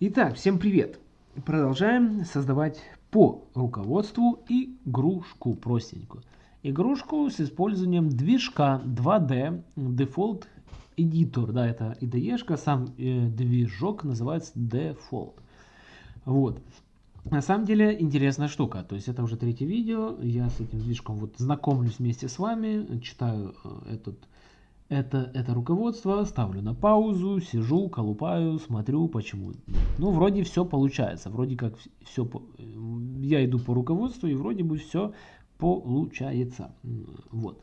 Итак, всем привет! Продолжаем создавать по руководству игрушку простенькую. Игрушку с использованием движка 2D Default Editor. Да, это IDE, сам э, движок называется Default. Вот. На самом деле интересная штука. То есть это уже третье видео. Я с этим движком вот знакомлюсь вместе с вами, читаю э, этот это, это руководство, ставлю на паузу, сижу, колупаю, смотрю, почему. Ну, вроде все получается, вроде как все, я иду по руководству, и вроде бы все получается. Вот.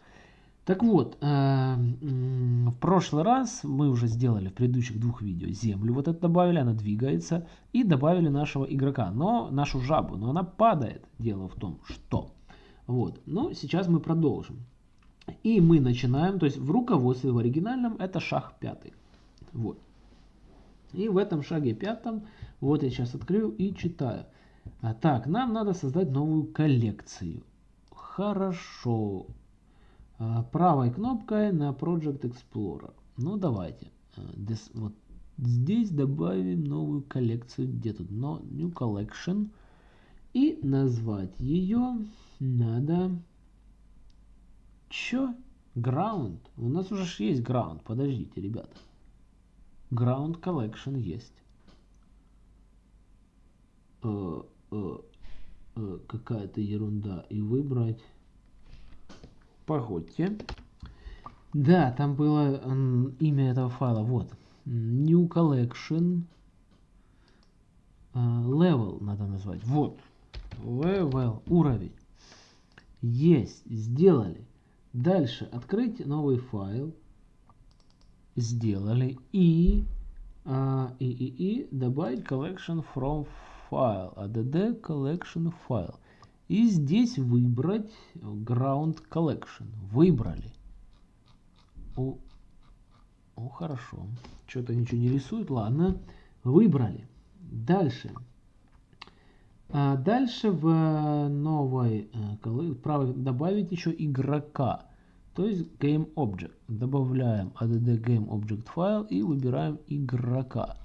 Так вот, э, в прошлый раз мы уже сделали в предыдущих двух видео землю, вот это добавили, она двигается, и добавили нашего игрока, но нашу жабу, но она падает, дело в том, что. Вот, но сейчас мы продолжим. И мы начинаем, то есть в руководстве в оригинальном это шаг пятый. Вот. И в этом шаге пятом, вот я сейчас открою и читаю. А, так, нам надо создать новую коллекцию. Хорошо. А, правой кнопкой на Project Explorer. Ну давайте. А, this, вот здесь добавим новую коллекцию. Где тут? No, new Collection. И назвать ее надо Чё? Ground? У нас уже есть Ground. Подождите, ребята. Ground Collection есть. Э, э, э, Какая-то ерунда. И выбрать... Погодьте. Да, там было имя этого файла. Вот. New Collection. Level надо назвать. Вот. Level. Уровень. Есть. Сделали. Дальше открыть новый файл. Сделали. И, а, и, и, и добавить collection from file. add collection file. И здесь выбрать ground collection. Выбрали. О, о хорошо. Что-то ничего не рисует. Ладно. Выбрали. Дальше. А дальше в новой э, право добавить еще игрока. То есть Game Object. Добавляем add Game Object файл и выбираем игрока.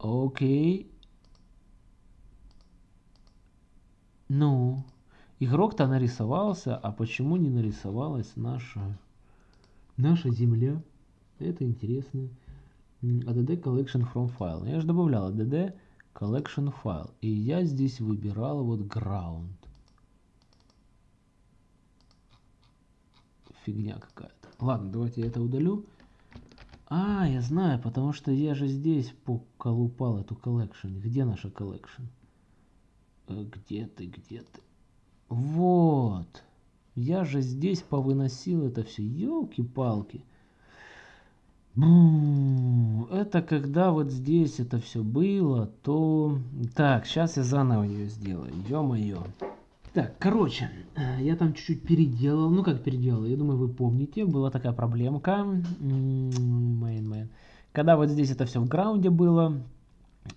Окей. Ну, игрок-то нарисовался, а почему не нарисовалась наша, наша земля? Это интересно. add collection from file. Я же добавлял add collection file. И я здесь выбирал вот ground. Фигня какая-то. Ладно, давайте я это удалю. А, я знаю, потому что я же здесь поколупал эту collection. Где наша collection? Э, где ты, где ты? Вот. Я же здесь повыносил это все. Елки-палки. Это когда вот здесь это все было, то... Так, сейчас я заново ее сделаю. Ё-моё. Так, короче, э, я там чуть-чуть переделал. Ну, как переделал? Я думаю, вы помните. Была такая проблемка. Main, main. Когда вот здесь это все в граунде было.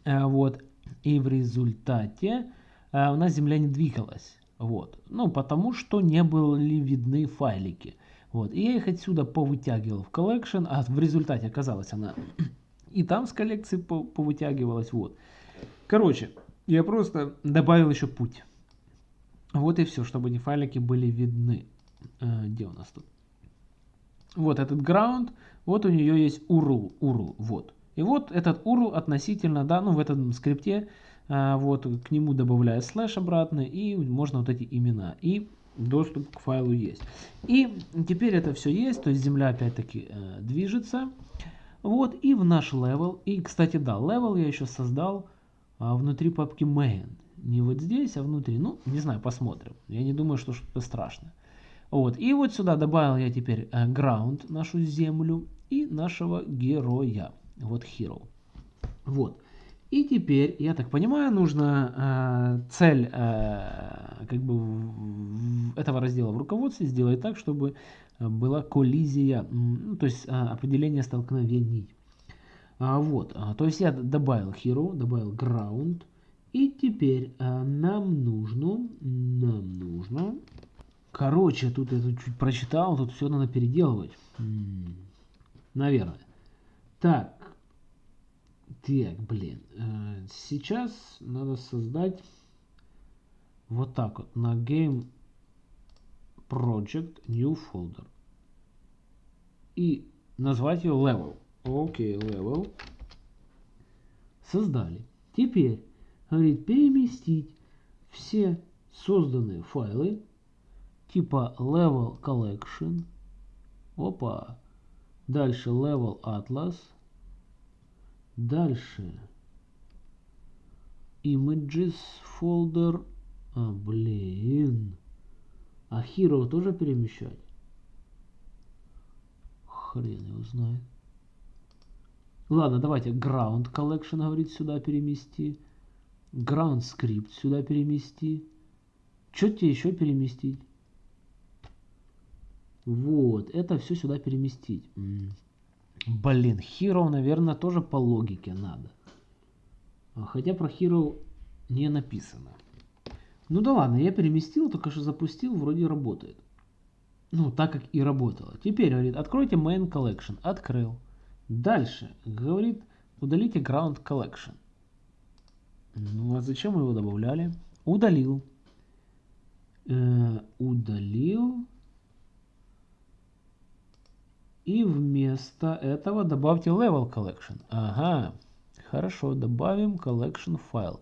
Э, вот. И в результате э, у нас земля не двигалась. Вот. Ну, потому что не были видны файлики. Вот. И я их отсюда повытягивал в collection, а в результате оказалось она и там с коллекции повытягивалась. Вот. Короче, я просто добавил еще путь. Вот и все, чтобы эти файлики были видны. Э, где у нас тут? Вот этот ground, вот у нее есть URL, URL, вот. И вот этот URL относительно, да, ну в этом скрипте, э, вот к нему добавляю слэш обратно, и можно вот эти имена. И доступ к файлу есть. И теперь это все есть, то есть земля опять-таки э, движется. Вот, и в наш level, и, кстати, да, level я еще создал а, внутри папки main. Не вот здесь, а внутри. Ну, не знаю, посмотрим. Я не думаю, что что-то страшное. Вот, и вот сюда добавил я теперь э, ground, нашу землю, и нашего героя. Вот hero. Вот. И теперь, я так понимаю, нужно э, цель э, как бы этого раздела в руководстве сделать так, чтобы была коллизия, ну, то есть э, определение столкновений. А, вот, а, то есть я добавил hero, добавил ground, и теперь э, нам нужно, нам нужно, короче, тут я тут чуть прочитал, тут все надо переделывать, наверное. Так, Так, блин. Э, сейчас надо создать вот так вот на Game Project New Folder. И назвать ее Level. Окей, okay, Level. Создали. Теперь, говорит, переместить все созданные файлы типа Level Collection. Опа. Дальше Level Atlas. Дальше Images folder. А, блин. А Hero тоже перемещать? Хрен его знает. Ладно, давайте Ground Collection, говорит, сюда перемести. Ground Script сюда перемести. Что тебе еще переместить? Вот, это все сюда переместить. Блин, Hero, наверное, тоже по логике надо. А, хотя про Hero не написано. Ну да ладно, я переместил, только что запустил, вроде работает. Ну, так как и работало. Теперь, говорит, откройте Main Collection. Открыл. Дальше, говорит, удалите Ground Collection. Ну, а зачем мы его добавляли? Удалил. Э, удалил. И вместо этого добавьте Level Collection. Ага, хорошо, добавим Collection файл.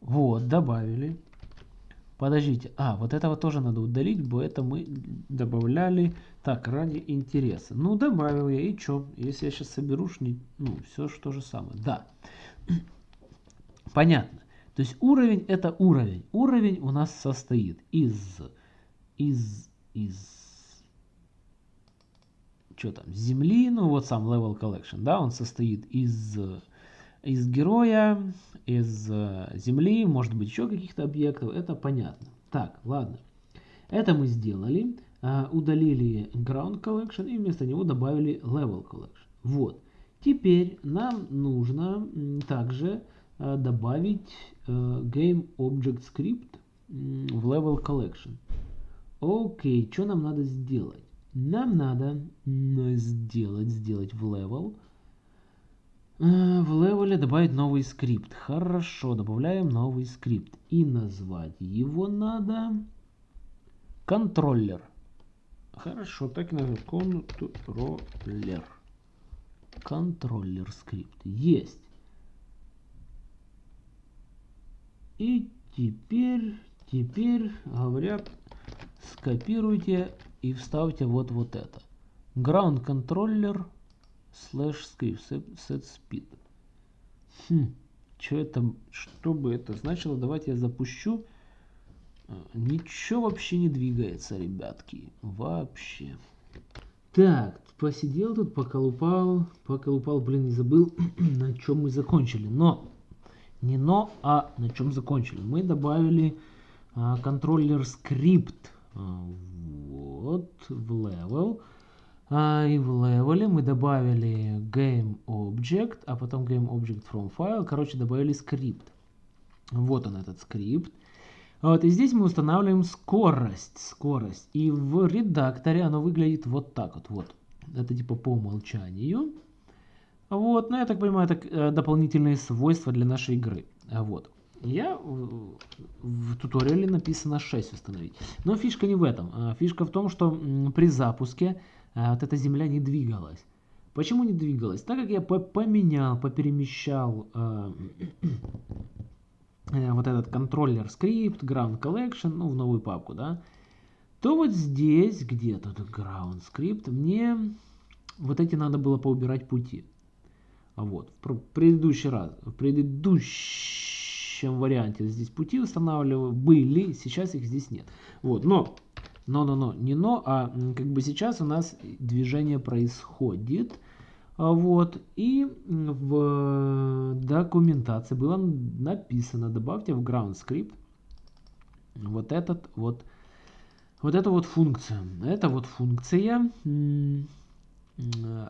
Вот, добавили. Подождите, а, вот этого тоже надо удалить, бо это мы добавляли так, ради интереса. Ну, добавил я, и что? Если я сейчас соберу, ну, все что же самое. Да, понятно. То есть уровень это уровень. Уровень у нас состоит из, из, из что там, земли, ну вот сам level collection, да, он состоит из, из героя, из э, земли, может быть еще каких-то объектов, это понятно. Так, ладно. Это мы сделали, э, удалили ground collection и вместо него добавили level collection. Вот. Теперь нам нужно также э, добавить game object script в level collection. Окей, что нам надо сделать? Нам надо сделать, сделать в level. Э, в левеле добавить новый скрипт. Хорошо, добавляем новый скрипт. И назвать его надо контроллер. Хорошо, так и назовем. Контроллер. Контроллер скрипт. Есть. И теперь, теперь говорят, скопируйте и вставьте вот вот это. Ground controller slash script set speed. Хм, что это, что бы это значило? Давайте я запущу. А, ничего вообще не двигается, ребятки. Вообще. Так, посидел тут, поколупал, поколупал, блин, не забыл, на чем мы закончили. Но, не но, а на чем закончили. Мы добавили а, контроллер скрипт а, вот в level. А, и в level мы добавили game object, а потом game object from file. Короче, добавили скрипт. Вот он этот скрипт. Вот, и здесь мы устанавливаем скорость. Скорость. И в редакторе оно выглядит вот так вот. вот. Это типа по умолчанию. Вот, ну я так понимаю, это э, дополнительные свойства для нашей игры. Вот. Я в туториале написано 6 установить. Но фишка не в этом. А фишка в том, что при запуске а, вот эта земля не двигалась. Почему не двигалась? Так как я поменял, поперемещал э, э, вот этот контроллер скрипт, ground collection, ну, в новую папку, да, то вот здесь, где тут ground script, мне вот эти надо было поубирать пути. А вот, в предыдущий раз, в предыдущий предыдущем варианте здесь пути устанавливаю, были, сейчас их здесь нет. Вот, но, но, но, но, не но, а как бы сейчас у нас движение происходит. А вот, и в документации было написано, добавьте в ground script вот этот вот, вот эту вот функцию. Эта вот функция,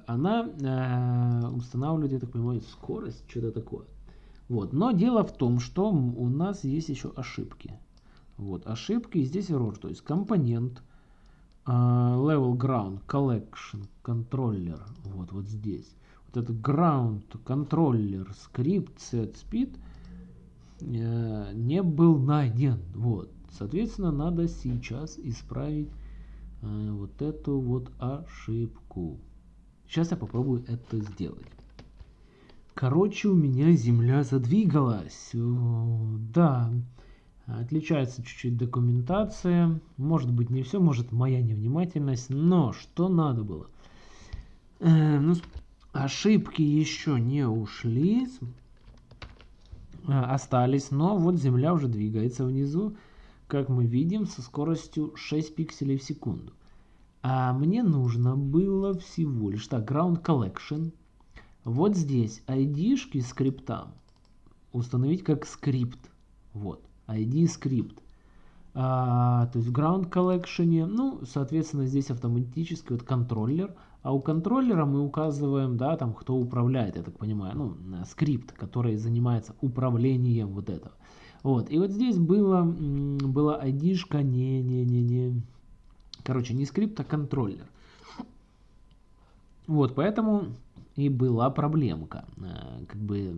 она э, устанавливает, я так понимаю, скорость, что-то такое. Вот. Но дело в том, что у нас есть еще ошибки. Вот, ошибки, и здесь error, то есть компонент uh, level ground collection controller, вот, вот здесь. этот ground controller script set speed э, не был найден. Вот. Соответственно, надо сейчас исправить э, вот эту вот ошибку. Сейчас я попробую это сделать. Короче, у меня земля задвигалась. Да, отличается чуть-чуть документация. Может быть не все, может моя невнимательность. Но что надо было? Э, ну, ошибки еще не ушли. Э, остались, но вот земля уже двигается внизу. Как мы видим, со скоростью 6 пикселей в секунду. А мне нужно было всего лишь так, ground collection вот здесь ID-шки скрипта установить как скрипт. Вот, ID скрипт. А, то есть в ground collection, ну, соответственно, здесь автоматически вот контроллер, а у контроллера мы указываем, да, там, кто управляет, я так понимаю, ну, скрипт, который занимается управлением вот этого. Вот, и вот здесь было, была ID-шка, не-не-не-не, короче, не скрипт, а контроллер. Вот, поэтому и была проблемка. Э, как бы,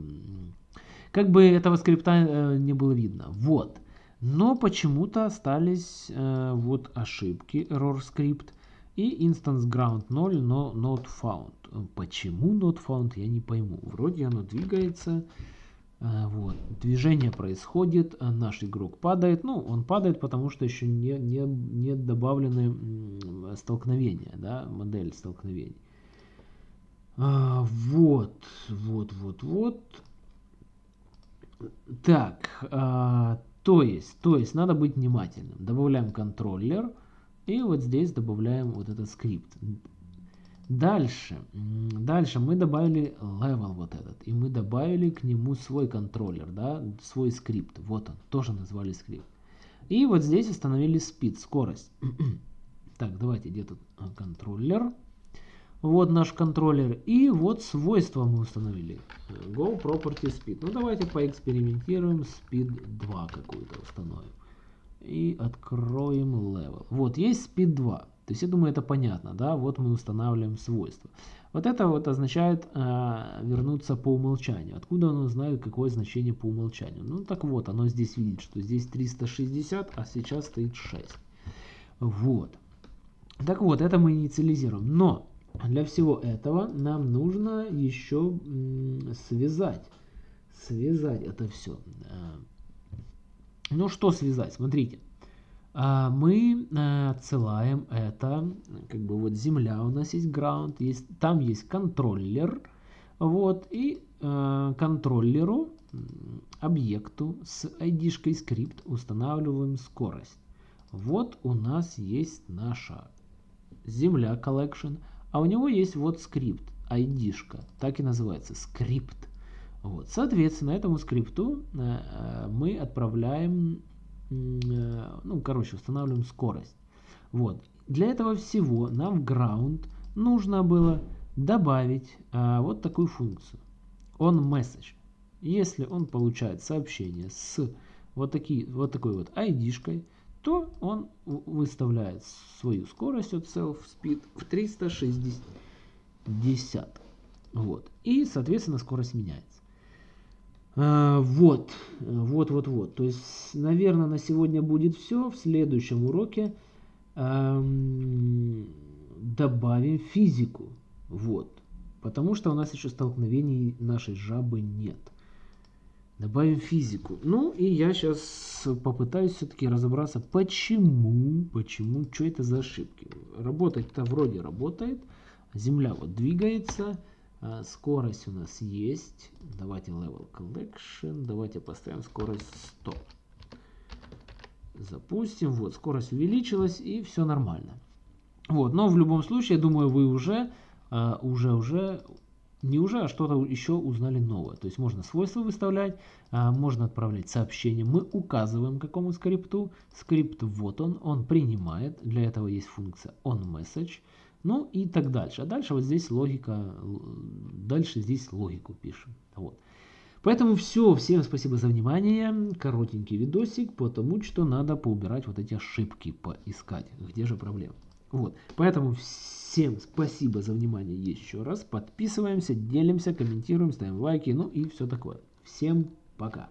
как бы этого скрипта э, не было видно. Вот. Но почему-то остались э, вот ошибки error script и instance ground 0, но not found. Почему not found, я не пойму. Вроде оно двигается. Вот. Движение происходит, наш игрок падает. Ну, он падает, потому что еще не, не, не добавлены столкновения, да, модель столкновений. А, вот, вот, вот, вот. Так, а, то есть, то есть надо быть внимательным. Добавляем контроллер и вот здесь добавляем вот этот скрипт. Дальше, дальше мы добавили level вот этот, и мы добавили к нему свой контроллер, да, свой скрипт. Вот он, тоже назвали скрипт. И вот здесь установили speed, скорость. так, давайте, где тут а, контроллер? Вот наш контроллер. И вот свойства мы установили. Go Property Speed. Ну давайте поэкспериментируем. Speed 2 какую-то установим. И откроем Level. Вот есть Speed 2. То есть я думаю это понятно. да? Вот мы устанавливаем свойства. Вот это вот означает э, вернуться по умолчанию. Откуда оно знает, какое значение по умолчанию? Ну так вот, оно здесь видит, что здесь 360, а сейчас стоит 6. Вот. Так вот, это мы инициализируем. Но для всего этого нам нужно еще связать. Связать это все. Э, ну что связать? Смотрите. А, мы э, отсылаем это, как бы вот земля у нас есть ground, есть, там есть контроллер, вот, и э, контроллеру, объекту с id-шкой скрипт устанавливаем скорость. Вот у нас есть наша земля collection, а у него есть вот скрипт, ID-шка, так и называется, скрипт. Вот. Соответственно, этому скрипту э, э, мы отправляем, э, ну, короче, устанавливаем скорость. Вот. Для этого всего нам в ground нужно было добавить вот такую функцию. On message. Если он получает сообщение с вот, такие, вот такой вот ID-шкой, то он выставляет свою скорость от self-speed в 360. Вот. И, соответственно, скорость меняется. А, вот, вот, вот, вот. То есть, наверное, на сегодня будет все. В следующем уроке эм, добавим физику. Вот. Потому что у нас еще столкновений нашей жабы нет. Добавим физику. Ну, и я сейчас попытаюсь все-таки разобраться, почему, почему, что это за ошибки. Работать-то вроде работает. Земля вот двигается. А скорость у нас есть. Давайте level collection. Давайте поставим скорость 100. Запустим. Вот, скорость увеличилась и все нормально. Вот, но в любом случае, я думаю, вы уже, а, уже, уже не уже, а что-то еще узнали новое. То есть можно свойства выставлять, а, можно отправлять сообщение. Мы указываем какому скрипту. Скрипт вот он, он принимает. Для этого есть функция onMessage. Ну и так дальше. А дальше вот здесь логика, дальше здесь логику пишем. Вот. Поэтому все, всем спасибо за внимание. Коротенький видосик, потому что надо поубирать вот эти ошибки, поискать, где же проблема. Вот. Поэтому всем спасибо за внимание еще раз. Подписываемся, делимся, комментируем, ставим лайки, ну и все такое. Всем пока.